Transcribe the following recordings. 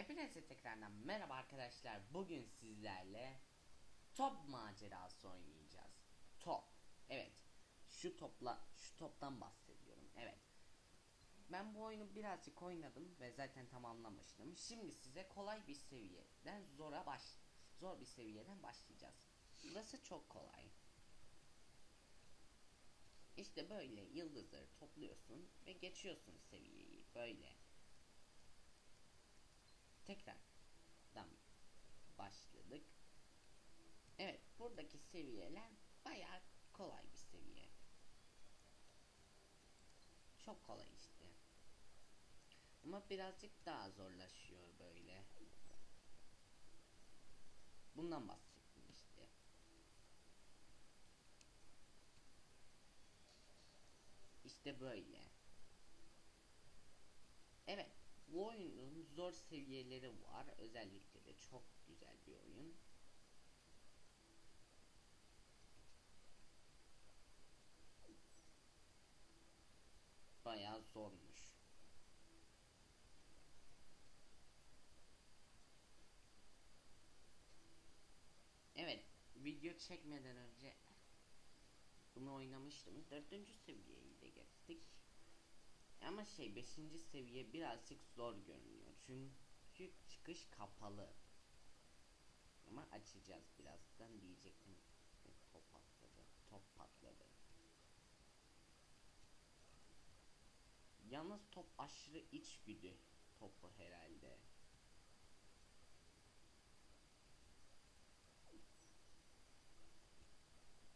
Hepinize tekrardan merhaba arkadaşlar. Bugün sizlerle top macerası oynayacağız. Top. Evet. Şu topla şu toptan bahsediyorum. Evet. Ben bu oyunu birazcık oynadım ve zaten tamamlamıştım. Şimdi size kolay bir seviyeden zora baş zor bir seviyeden başlayacağız. Burası çok kolay. İşte böyle yıldızları topluyorsun ve geçiyorsun seviyeyi böyle. Tekrardan başladık. Evet buradaki seviyeler bayağı kolay bir seviye. Çok kolay işte. Ama birazcık daha zorlaşıyor böyle. Bundan bahsettim işte. İşte böyle. Evet. Bu oyunun zor seviyeleri var. Özellikle de çok güzel bir oyun. Bayağı zormuş. Evet, video çekmeden önce bunu oynamıştım. Dördüncü seviyeyi de geçtik. Ama şey 5. seviye birazcık zor görünüyor. Çünkü çıkış kapalı. Ama açacağız birazdan diyecektim. Top patladı. Top patladı. Yalnız top aşırı içgüdü topu herhalde.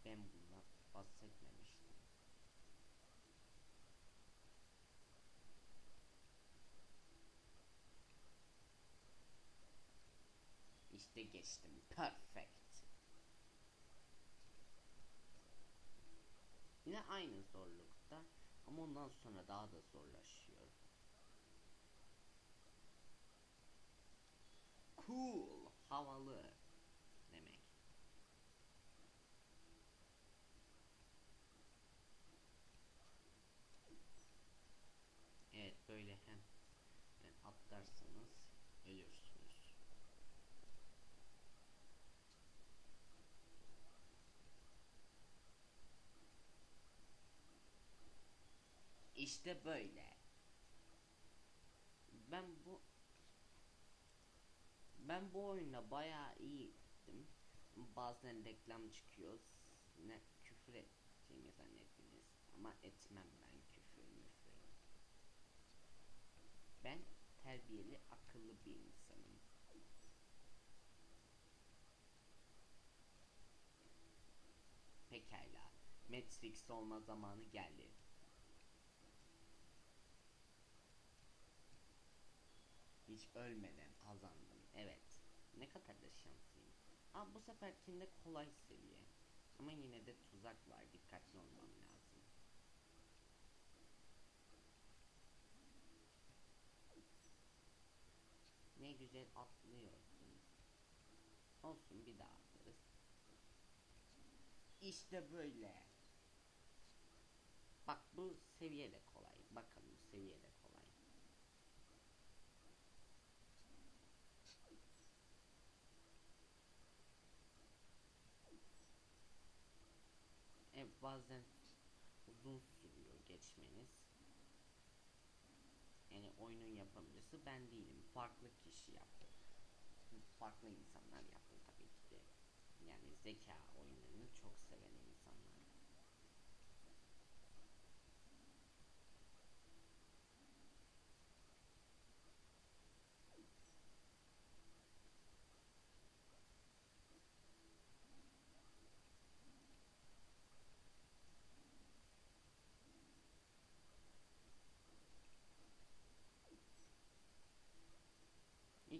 Ben bundan bahsetmemiştim. İşte geçtim. Perfect. Yine aynı zorlukta ama ondan sonra daha da zorlaşıyor. Cool, havalı demek. Evet böyle hem atlarsanız ölürsünüz. İşte böyle. Ben bu ben bu oyunda bayağı iyiydim. Bazen reklam çıkıyor. Ne küfür ettiğimi zannettiniz. Ama etmem ben küfür müfür. Ben terbiyeli, akıllı bir insanım. Pekala. Matrix olma zamanı geldi. Hiç ölmeden kazandım. Evet. Ne kadar da şanslıyım. Aa bu seferkinde kolay seviye. Ama yine de tuzak var. Dikkatli olmam lazım. Ne güzel atlıyorsun. Olsun bir daha atlarız. İşte böyle. Bak bu seviye de kolay. Bakın bu seviye de kolay. Evet bazen uzun sürüyor geçmeniz. Yani oyunun yapımcısı ben değilim. Farklı kişi yaptı. Farklı insanlar yaptı tabii ki de. Yani zeka oyunlarını çok seven insanlar.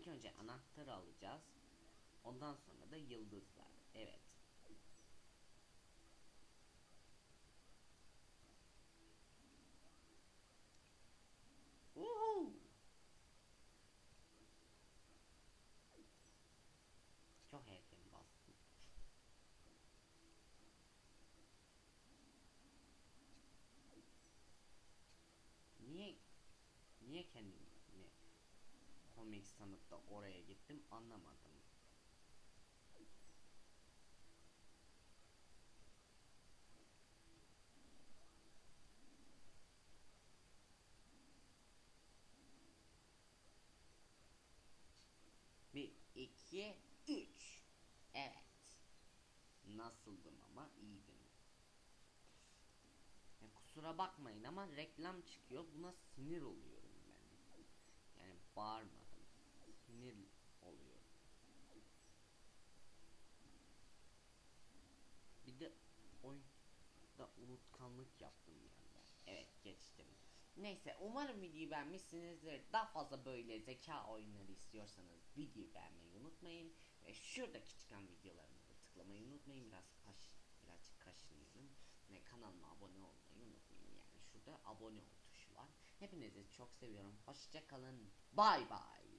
İlk önce anahtarı alacağız. Ondan sonra da yıldızlar. Evet. Woohoo! Çok erken bastım. Niye niye kendimi komik sanıp da oraya gittim anlamadım. Bir, iki, üç. Evet. Nasıldım ama iyiydim. Ya kusura bakmayın ama reklam çıkıyor. Buna sinir oluyorum ben. Yani bağırmadım. Sinir oluyorum. Bir de oyunda unutkanlık yaptım yani. Evet geçtim. Neyse umarım videoyu beğenmişsinizdir. Daha fazla böyle zeka oyunları istiyorsanız videoyu beğenmeyi unutmayın. Ve şuradaki çıkan videolarımı da tıklamayı unutmayın. Biraz kaş, birazcık kaşınıyorum. Ve kanalıma abone olmayı unutmayın. Yani şurada abone ol tuşu var. Hepinizi çok seviyorum. Hoşça kalın. Bay bay.